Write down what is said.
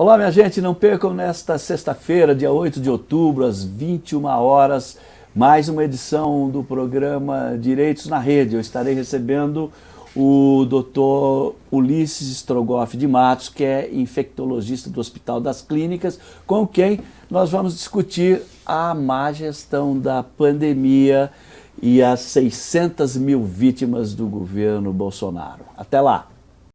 Olá, minha gente, não percam nesta sexta-feira, dia 8 de outubro, às 21 horas, mais uma edição do programa Direitos na Rede. Eu estarei recebendo o doutor Ulisses Strogoff de Matos, que é infectologista do Hospital das Clínicas, com quem nós vamos discutir a má gestão da pandemia e as 600 mil vítimas do governo Bolsonaro. Até lá!